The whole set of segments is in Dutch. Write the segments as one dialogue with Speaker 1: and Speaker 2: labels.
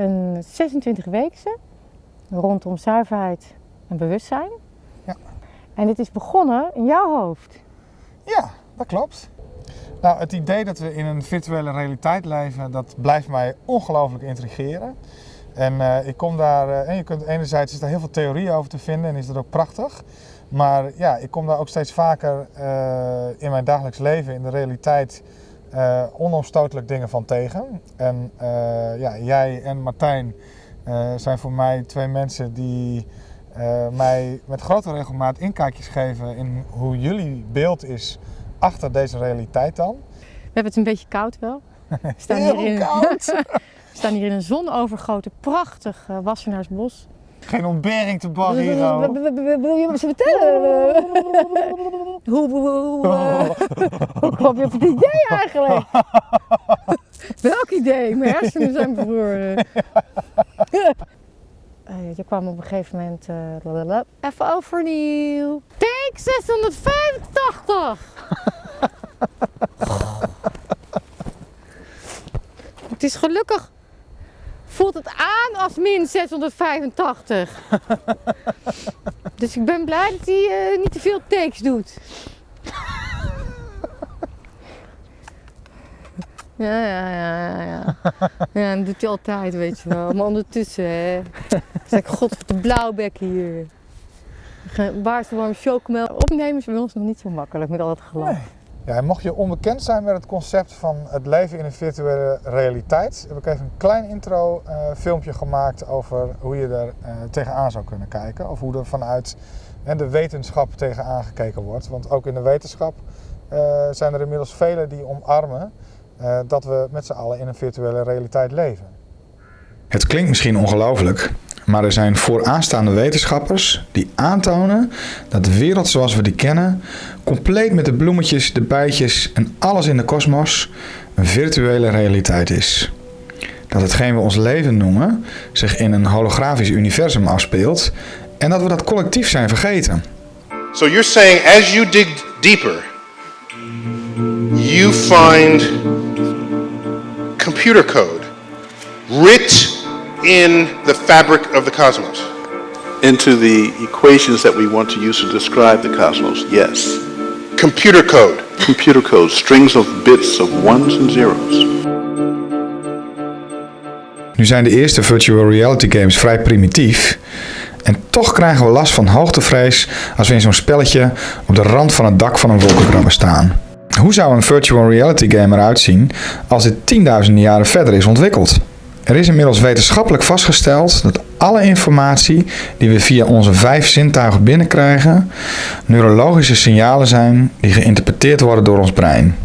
Speaker 1: een 26 weekse rondom zuiverheid en bewustzijn.
Speaker 2: Ja.
Speaker 1: En dit is begonnen in jouw hoofd.
Speaker 2: Ja, dat klopt. Nou, het idee dat we in een virtuele realiteit leven, dat blijft mij ongelooflijk intrigeren. En eh, ik kom daar, eh, en je kunt enerzijds is daar heel veel theorie over te vinden en is dat ook prachtig. Maar ja, ik kom daar ook steeds vaker eh, in mijn dagelijks leven, in de realiteit, eh onomstotelijk dingen van tegen. En eh, ja, jij en Martijn eh, zijn voor mij twee mensen die mij met grote regelmaat inkijkjes geven in hoe jullie beeld is achter deze realiteit dan.
Speaker 1: We hebben het een beetje koud wel. We staan,
Speaker 2: Heel
Speaker 1: hier in,
Speaker 2: koud.
Speaker 1: we staan hier in een zonovergoten, prachtig Wassenaarsbos.
Speaker 2: Geen ontbering te baggen hier.
Speaker 1: Wil je me eens vertellen? Hoe, hoe, eh, kwam je op het idee eigenlijk? Welk idee? Mijn hersenen zijn bevroren. Eh, Je kwam op een gegeven moment. eh. Even overnieuw. Take 685! het is gelukkig. Voelt het aan als min 685. dus ik ben blij dat hij eh, niet te veel takes doet. Ja, ja, ja, ja. Ja, ja dat doet hij altijd, weet je wel. Maar ondertussen, hè. Zeg god, wat een blauwbek hier. Baars warm chocomel. Opnemen is bij ons nog niet zo makkelijk met al het gelach.
Speaker 2: Nee. Ja, mocht je onbekend zijn met het concept van het leven in een virtuele realiteit, heb ik even een klein intro eh, filmpje gemaakt over hoe je er eh, tegenaan zou kunnen kijken. Of hoe er vanuit eh, de wetenschap tegenaan gekeken wordt. Want ook in de wetenschap eh, zijn er inmiddels velen die omarmen dat we met z'n allen in een virtuele realiteit leven.
Speaker 3: Het klinkt misschien ongelooflijk, maar er zijn vooraanstaande wetenschappers die aantonen dat de wereld zoals we die kennen, compleet met de bloemetjes, de bijtjes en alles in de kosmos, een virtuele realiteit is. Dat hetgeen we ons leven noemen zich in een holografisch universum afspeelt en dat we dat collectief zijn vergeten.
Speaker 4: So you're saying as you dig deeper, you find computer code writ in the fabric of the cosmos.
Speaker 5: into the equations that we want to use to describe the cosmos. Yes.
Speaker 4: Computer code.
Speaker 5: Computer code, strings of bits of ones and zeros.
Speaker 3: Nu zijn de eerste virtual reality games vrij primitief. En toch krijgen we last van hoogtevrees als we in zo'n spelletje op de rand van het dak van een wolkenkrabber staan. Hoe zou een virtual reality game eruit zien als dit tienduizenden jaren verder is ontwikkeld? Er is inmiddels wetenschappelijk vastgesteld dat alle informatie die we via onze vijf zintuigen binnenkrijgen, neurologische signalen zijn die geïnterpreteerd worden door ons brein.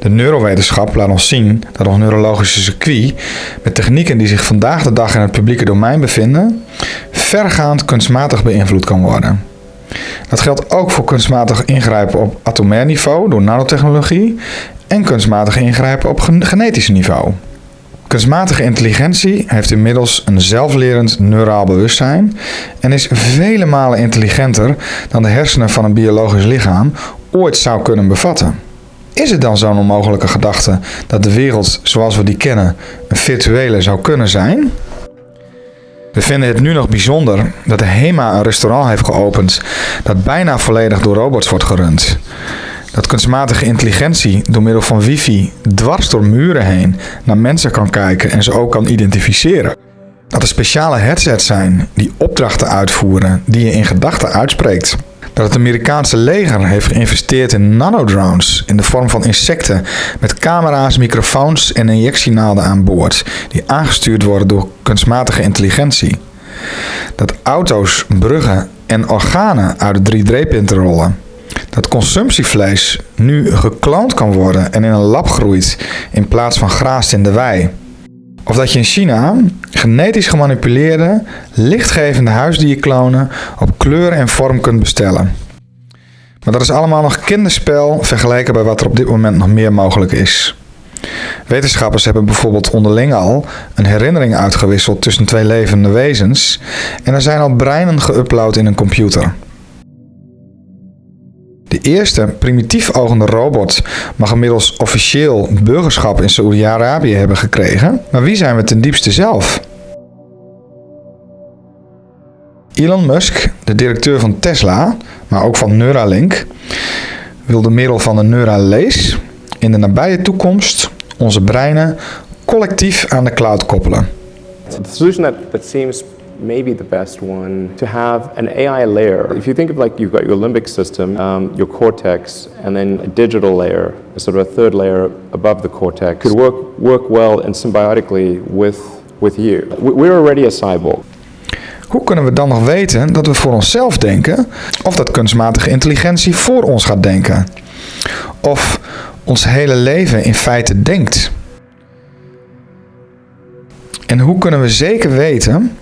Speaker 3: De neurowetenschap laat ons zien dat ons neurologische circuit met technieken die zich vandaag de dag in het publieke domein bevinden, vergaand kunstmatig beïnvloed kan worden. Dat geldt ook voor kunstmatig ingrijpen op atomair niveau door nanotechnologie en kunstmatig ingrijpen op gen- genetisch niveau. Kunstmatige intelligentie heeft inmiddels een zelflerend neuraal bewustzijn en is vele malen intelligenter dan de hersenen van een biologisch lichaam ooit zou kunnen bevatten. Is het dan zo'n onmogelijke gedachte dat de wereld zoals we die kennen een virtuele zou kunnen zijn? We vinden het nu nog bijzonder dat de HEMA een restaurant heeft geopend dat bijna volledig door robots wordt gerund. Dat kunstmatige intelligentie door middel van wifi dwars door muren heen naar mensen kan kijken en ze ook kan identificeren. Dat er speciale headsets zijn die opdrachten uitvoeren die je in gedachten uitspreekt. Dat het Amerikaanse leger heeft geïnvesteerd in nanodrones in de vorm van insecten met camera's, microfoons en injectienaalden aan boord die aangestuurd worden door kunstmatige intelligentie. Dat auto's, bruggen en organen uit de 3D-printer rollen. Dat consumptievlees nu gekloond kan worden en in een lab groeit in plaats van graast in de wei. Of dat je in China genetisch gemanipuleerde, lichtgevende huisdierklonen op kleur en vorm kunt bestellen. Maar dat is allemaal nog kinderspel vergeleken bij wat er op dit moment nog meer mogelijk is. Wetenschappers hebben bijvoorbeeld onderling al een herinnering uitgewisseld tussen twee levende wezens en er zijn al breinen geüpload in een computer. De eerste primitief ogende robot mag inmiddels officieel burgerschap in Saoedi-Arabië hebben gekregen. Maar wie zijn we ten diepste zelf? Elon Musk, de directeur van Tesla, maar ook van Neuralink, wil door middel van de Neuralase in de nabije toekomst onze breinen collectief aan de cloud koppelen.
Speaker 6: Maybe the best one to have an AI layer. If you think of like you've got your limbic system, um, your cortex, and then a digital layer, a sort of a third layer above the cortex, could work work well and symbiotically with with you. We- We're already a cyborg.
Speaker 3: Hoe kunnen we dan nog weten dat we voor onszelf denken of dat kunstmatige intelligentie voor ons gaat denken? Of ons hele leven in feite denkt? En hoe kunnen we zeker weten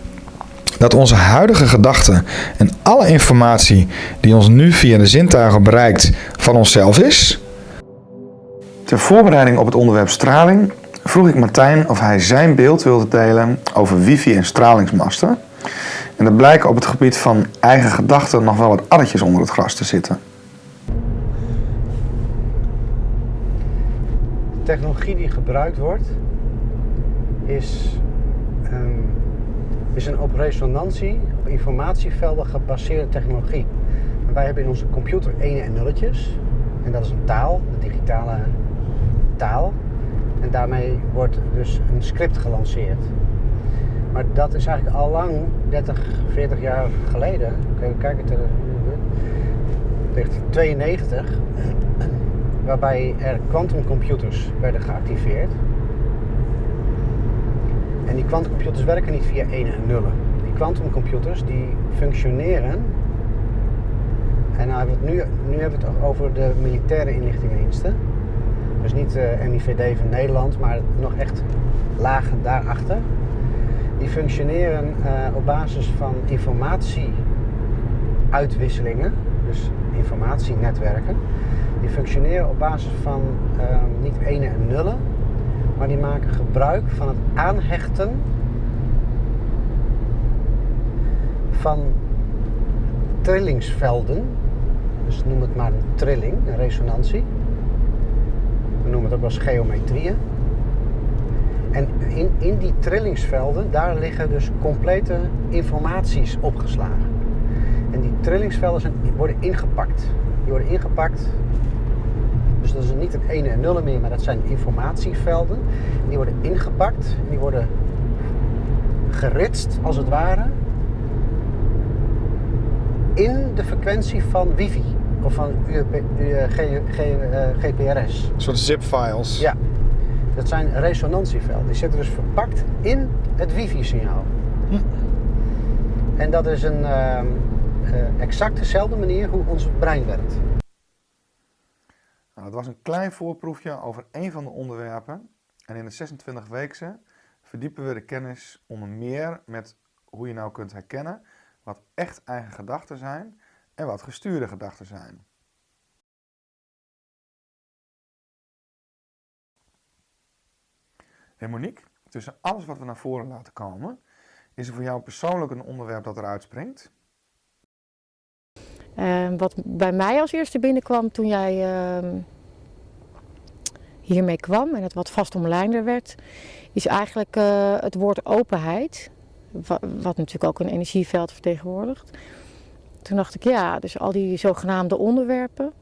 Speaker 3: dat onze huidige gedachten en alle informatie die ons nu via de zintuigen bereikt van onszelf is? Ter voorbereiding op het onderwerp straling vroeg ik Martijn of hij zijn beeld wilde delen over wifi en stralingsmasten. En er blijken op het gebied van eigen gedachten nog wel wat addertjes onder het gras te zitten.
Speaker 7: De technologie die gebruikt wordt is, is een op resonantie, op informatievelden gebaseerde technologie. Wij hebben in onze computer ene en nulletjes. En dat is een taal, de digitale taal. En daarmee wordt dus een script gelanceerd. Maar dat is eigenlijk al lang, 30, 40 jaar geleden, kijk, kijk het er, 1992, waarbij er quantumcomputers werden geactiveerd. En die quantumcomputers werken niet via 1 en nullen. Die quantumcomputers die functioneren. En nou nu, nu hebben we het over de militaire inlichtingendiensten. Dus niet de MIVD van Nederland, maar nog echt lagen daarachter. Die functioneren eh, op basis van informatieuitwisselingen, dus informatienetwerken. Die functioneren op basis van eh, niet ene en nullen, maar die maken gebruik van het aanhechten van trillingsvelden. Dus noem het maar een trilling, een resonantie. We noemen het ook wel geometrieën. En in, in die trillingsvelden, daar liggen dus complete informaties opgeslagen. En die trillingsvelden zijn, worden ingepakt. Die worden ingepakt. Dus dat is niet het ene en nullen meer, maar dat zijn informatievelden. Die worden ingepakt en die worden geritst, als het ware, in de frequentie van wifi of van UP, U- G- G- eh, GPRS.
Speaker 2: Een soort zip-files.
Speaker 7: Ja, dat zijn resonantievelden. Die zitten dus verpakt in het wifi-signaal. En dat is een ehm, eh, exact dezelfde manier hoe ons brein werkt.
Speaker 3: Nou, dat was een klein voorproefje over één van de onderwerpen. En in de 26 weekse verdiepen we de kennis onder meer met hoe je nou kunt herkennen wat echt eigen gedachten zijn en wat gestuurde gedachten zijn. Hey Monique, tussen alles wat we naar voren laten komen, is er voor jou persoonlijk een onderwerp dat eruit springt?
Speaker 1: En wat bij mij als eerste binnenkwam toen jij ehm, hiermee kwam en het wat vast omlijnder werd, is eigenlijk eh, het woord openheid. Wa- Wat natuurlijk ook een energieveld vertegenwoordigt. Toen dacht ik, ja, dus al die zogenaamde onderwerpen.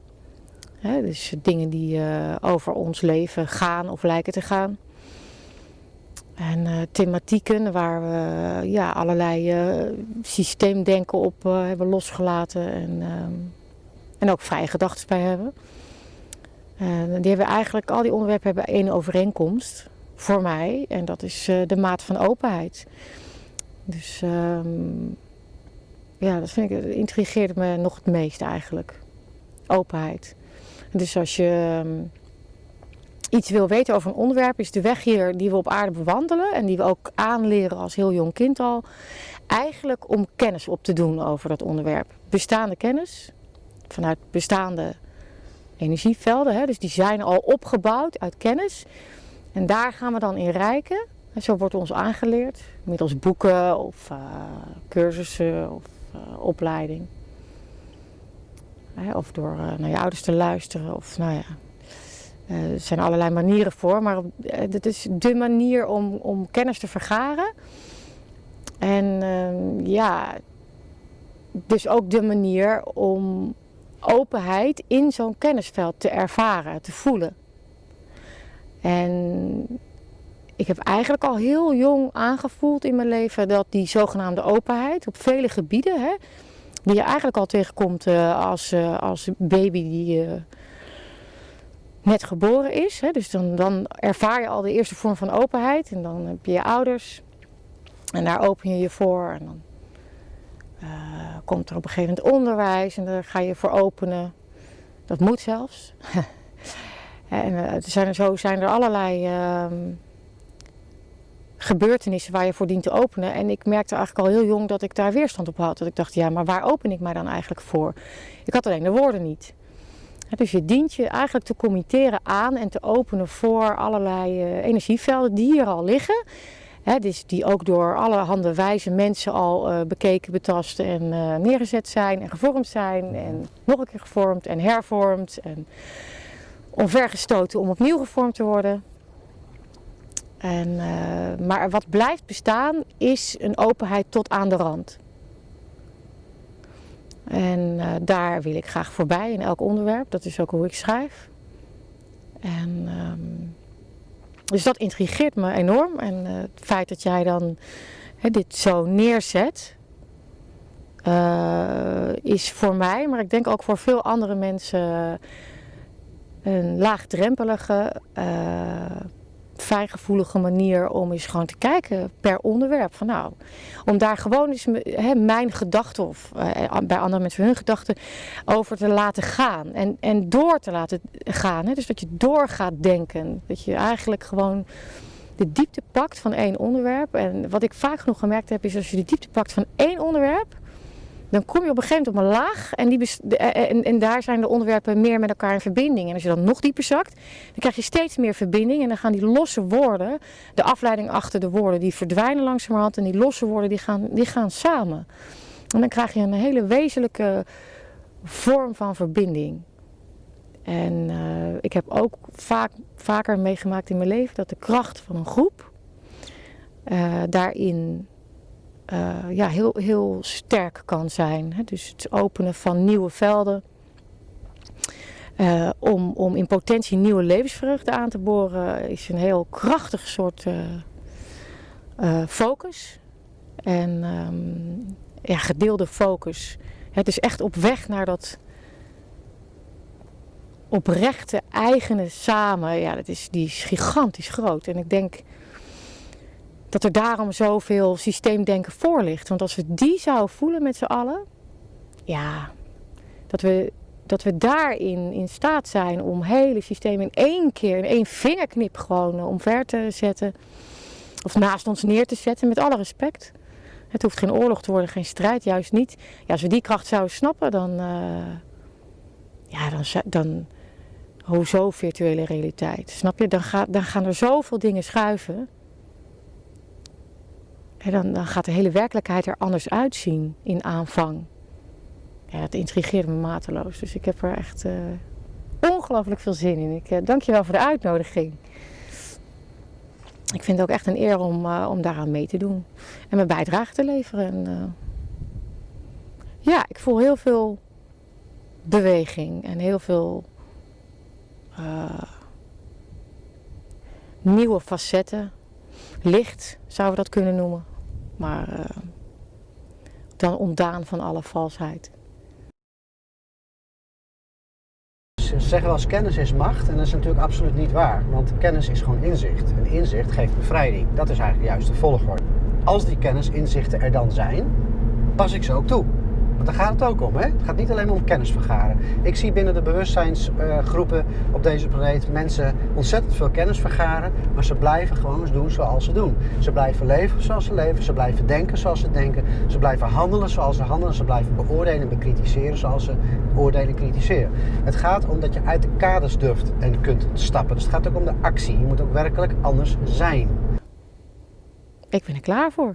Speaker 1: Dus dingen die eh, over ons leven gaan of lijken te gaan. En eh, thematieken waar we ja, allerlei eh, systeemdenken op eh, hebben losgelaten en, ehm, en ook vrije gedachten bij hebben. En die hebben eigenlijk, al die onderwerpen hebben één overeenkomst voor mij en dat is de maat van openheid. Dus ehm, ja, dat vind ik, dat intrigeert me nog het meest eigenlijk. Openheid. Dus als je ehm, iets wil weten over een onderwerp, is de weg hier die we op aarde bewandelen en die we ook aanleren als heel jong kind al, eigenlijk om kennis op te doen over dat onderwerp. Bestaande kennis, vanuit bestaande energievelden, hè, dus die zijn al opgebouwd uit kennis. En daar gaan we dan in rijken. En zo wordt ons aangeleerd, middels boeken of eh, cursussen of eh, opleiding. Of door eh, naar je ouders te luisteren. Of nou ja, eh, er zijn allerlei manieren voor. Maar uh, dit is de manier om, om kennis te vergaren. En ehm, ja, dus ook de manier om openheid in zo'n kennisveld te ervaren, te voelen. En ik heb eigenlijk al heel jong aangevoeld in mijn leven dat die zogenaamde openheid op vele gebieden, hè, die je eigenlijk al tegenkomt uh, als, als baby die net geboren is. Hè, dus dan, dan ervaar je al de eerste vorm van openheid en dan heb je je ouders en daar open je je voor. En dan komt er op een gegeven moment onderwijs en daar ga je voor openen. Dat moet zelfs. en er zijn, zo zijn er allerlei ehm, gebeurtenissen waar je voor dient te openen. En ik merkte eigenlijk al heel jong dat ik daar weerstand op had. Dat ik dacht, ja, maar waar open ik mij dan eigenlijk voor? Ik had alleen de woorden niet. Dus je dient je eigenlijk te committeren aan en te openen voor allerlei uh, energievelden die hier al liggen. Dus die ook door allerhande wijze mensen al uh, bekeken, betast en uh, neergezet zijn en gevormd zijn. En nog een keer gevormd en hervormd en omvergestoten om opnieuw gevormd te worden. En, maar wat blijft bestaan is een openheid tot aan de rand. En uh, daar wil ik graag voorbij in elk onderwerp. Dat is ook hoe ik schrijf. En, um, dus dat intrigeert me enorm. En uh, het feit dat jij dan dit zo neerzet, is voor mij, maar ik denk ook voor veel andere mensen, een laagdrempelige fijngevoelige manier om eens gewoon te kijken per onderwerp. Van nou, om daar gewoon eens he, mijn gedachten of uh, bij andere mensen hun gedachten over te laten gaan. En, en door te laten gaan. Dus dat je door gaat denken. Dat je eigenlijk gewoon de diepte pakt van één onderwerp. En wat ik vaak genoeg gemerkt heb is als je de diepte pakt van één onderwerp dan kom je op een gegeven moment op een laag en, die en, en, daar zijn de onderwerpen meer met elkaar in verbinding. En als je dan nog dieper zakt, dan krijg je steeds meer verbinding en dan gaan die losse woorden, de afleiding achter de woorden, die verdwijnen langzamerhand en die losse woorden die gaan, die gaan samen. En dan krijg je een hele wezenlijke vorm van verbinding. En uh, ik heb ook vaak, vaker meegemaakt in mijn leven dat de kracht van een groep daarin uh, ja, heel, heel sterk kan zijn. Hè? Dus het openen van nieuwe velden. Uh, om, om in potentie nieuwe levensvreugde aan te boren is een heel krachtig soort uh, focus. En um, ja, gedeelde focus. Het is echt op weg naar dat oprechte, eigene samen. Ja, dat is, die is gigantisch groot. En ik denk dat er daarom zoveel systeemdenken voor ligt. Want als we die zouden voelen met z'n allen, ja, dat we, dat we daarin in staat zijn om hele systemen in één keer, in één vingerknip gewoon omver te zetten. Of naast ons neer te zetten, met alle respect. Het hoeft geen oorlog te worden, geen strijd, juist niet. Ja, als we die kracht zouden snappen, dan, uh, ja, dan, dan, hoezo virtuele realiteit? Snap je? Dan, ga, dan gaan er zoveel dingen schuiven. En dan, gaat de hele werkelijkheid er anders uitzien in aanvang. Dat intrigeert me mateloos. Dus ik heb er echt uh, ongelooflijk veel zin in. Ik uh, dank je wel voor de uitnodiging. Ik vind het ook echt een eer om, uh, om daaraan mee te doen. En mijn bijdrage te leveren. En, ja, ik voel heel veel beweging en heel veel nieuwe facetten licht zouden we dat kunnen noemen. Maar uh, dan ontdaan van alle valsheid.
Speaker 7: Ze zeggen wel eens kennis is macht en dat is natuurlijk absoluut niet waar. Want kennis is gewoon inzicht. En inzicht geeft bevrijding. Dat is eigenlijk juist de volgorde. Als die kennis, inzichten er dan zijn, pas ik ze ook toe. Want daar gaat het ook om. Hè? Het gaat niet alleen om kennis vergaren. Ik zie binnen de bewustzijnsgroepen op deze planeet mensen ontzettend veel kennis vergaren. Maar ze blijven gewoon doen zoals ze doen. Ze blijven leven zoals ze leven. Ze blijven denken zoals ze denken. Ze blijven handelen zoals ze handelen. Ze blijven beoordelen en bekritiseren zoals ze beoordelen en kritiseren. Het gaat om dat je uit de kaders durft en kunt stappen. Dus het gaat ook om de actie. Je moet ook werkelijk anders zijn.
Speaker 1: Ik ben er klaar voor.